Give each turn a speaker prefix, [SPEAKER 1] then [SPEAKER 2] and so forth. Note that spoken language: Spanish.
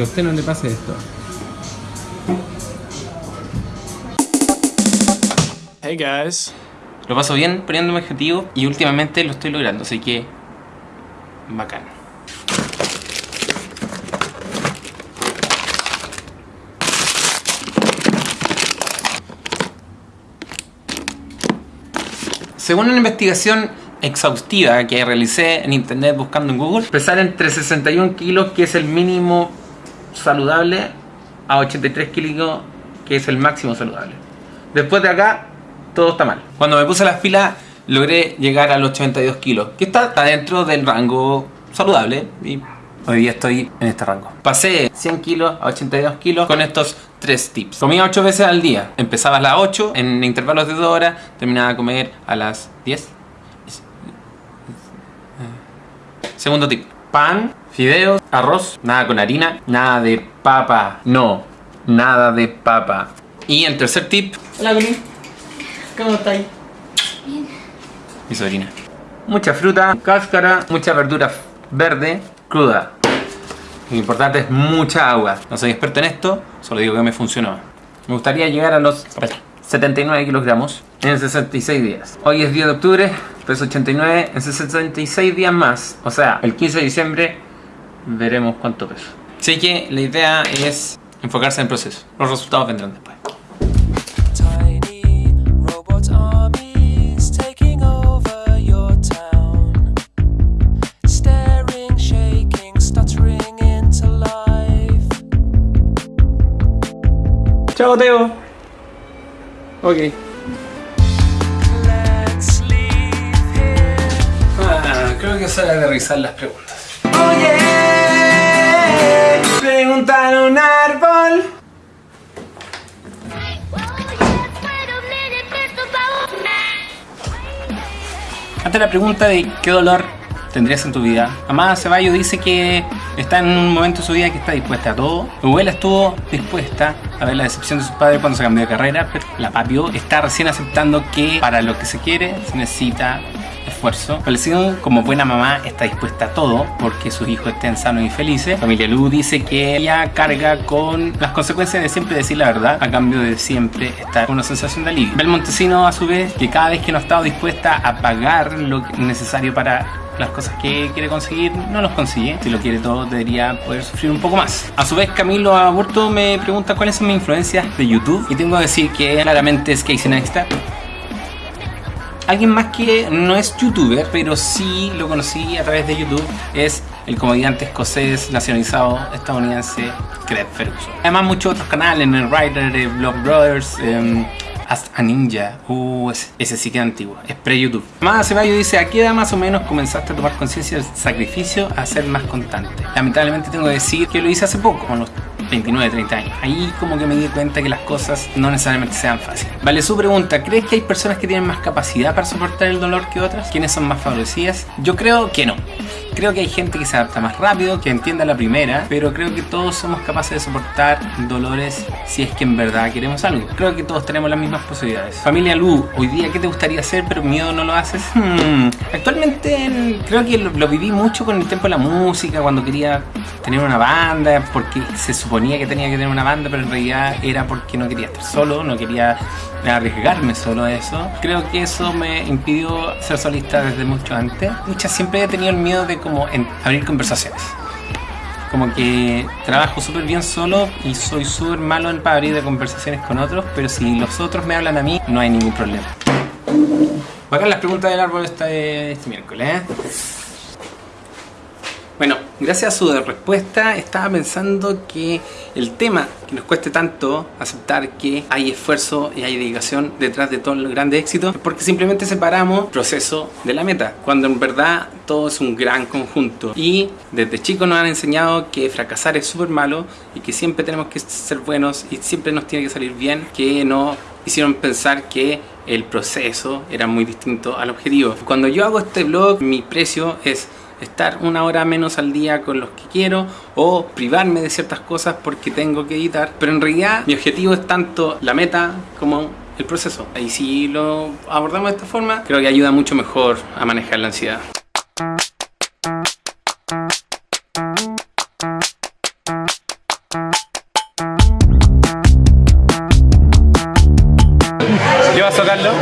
[SPEAKER 1] Que a usted no le pase esto.
[SPEAKER 2] Hey guys.
[SPEAKER 3] Lo paso bien poniendo mi objetivo y últimamente lo estoy logrando, así que bacán. Según una investigación exhaustiva que realicé en internet buscando en Google, pesar entre 61 kilos, que es el mínimo saludable, a 83 kilos, que es el máximo saludable. Después de acá, todo está mal. Cuando me puse las pilas, logré llegar a los 82 kilos, que está, está dentro del rango saludable y hoy día estoy en este rango. Pasé 100 kilos a 82 kilos con estos tres tips. Comía 8 veces al día. Empezaba a las 8 en intervalos de 2 horas, terminaba de comer a las 10. Segundo tip. Pan, fideos, arroz, nada con harina, nada de papa. No, nada de papa. Y el tercer tip. Hola, Colin. ¿Cómo estáis? Bien. Mi sobrina. Mucha fruta, cáscara, mucha verdura verde, cruda. Lo importante es mucha agua. No soy experto en esto, solo digo que me funcionó. Me gustaría llegar a los 79 kilogramos en 66 días. Hoy es 10 de octubre, peso 89, en 66 días más. O sea, el 15 de diciembre veremos cuánto peso. Así que la idea es enfocarse en el proceso. Los resultados vendrán después. Chao, Teo. Ok. Ah, creo que es hora de revisar las preguntas. Oye, preguntar un árbol. Ante la pregunta de qué dolor tendrías en tu vida, Amada Ceballos dice que está en un momento de su vida que está dispuesta a todo. Mi abuela estuvo dispuesta a ver la decepción de sus padres cuando se cambió de carrera, pero la papio está recién aceptando que para lo que se quiere se necesita esfuerzo. Valecino, como buena mamá, está dispuesta a todo porque sus hijos estén sanos y felices. Familia Lu dice que ella carga con las consecuencias de siempre decir la verdad a cambio de siempre estar con una sensación de alivio. Bel Montesino, a su vez, que cada vez que no ha estado dispuesta a pagar lo necesario para las cosas que quiere conseguir no los consigue. Si lo quiere todo, debería poder sufrir un poco más. A su vez, Camilo Aburto me pregunta cuáles son mis influencias de YouTube. Y tengo que decir que claramente es Casey Neistat. Alguien más que no es youtuber, pero sí lo conocí a través de YouTube, es el comediante escocés nacionalizado estadounidense Craig Ferguson. Además muchos otros canales, el Writer, eh, Vlog Brothers, eh, Ask a Ninja, uh, ese, ese sí que es antiguo, es pre-YouTube. Más Ceballos dice, ¿a qué edad más o menos comenzaste a tomar conciencia del sacrificio a ser más constante? Lamentablemente tengo que decir que lo hice hace poco, con los 29, 30 años. Ahí como que me di cuenta que las cosas no necesariamente sean fáciles. Vale, su pregunta, ¿crees que hay personas que tienen más capacidad para soportar el dolor que otras? ¿Quiénes son más favorecidas? Yo creo que no. Creo que hay gente que se adapta más rápido, que entienda la primera, pero creo que todos somos capaces de soportar dolores si es que en verdad queremos algo. Creo que todos tenemos las mismas posibilidades. Familia Lu, hoy día, ¿qué te gustaría hacer pero miedo no lo haces? Hmm, Actualmente en- creo que lo, lo viví mucho con el tiempo de la música, cuando quería tener una banda, porque se suponía que tenía que tener una banda, pero en realidad era porque no quería estar solo, no quería arriesgarme solo a eso. Creo que eso me impidió ser solista desde mucho antes. Mucha, siempre he tenido el miedo de como en- abrir conversaciones. Como que trabajo súper bien solo y soy súper malo en para abrir de conversaciones con otros, pero si los otros me hablan a mí, no hay ningún problema. Acá las preguntas del árbol este, este miércoles. ¿eh? Bueno, gracias a su respuesta estaba pensando que el tema que nos cueste tanto aceptar que hay esfuerzo y hay dedicación detrás de todo el grande éxito porque simplemente separamos proceso de la meta, cuando en verdad todo es un gran conjunto. Y desde chicos nos han enseñado que fracasar es súper malo y que siempre tenemos que ser buenos y siempre nos tiene que salir bien, que no hicieron pensar que el proceso era muy distinto al objetivo. Cuando yo hago este blog, mi precio es estar una hora menos al día con los que quiero o privarme de ciertas cosas porque tengo que editar. Pero en realidad mi objetivo es tanto la meta como el proceso. Y si lo abordamos de esta forma, creo que ayuda mucho mejor a manejar la ansiedad. Yo Carlos.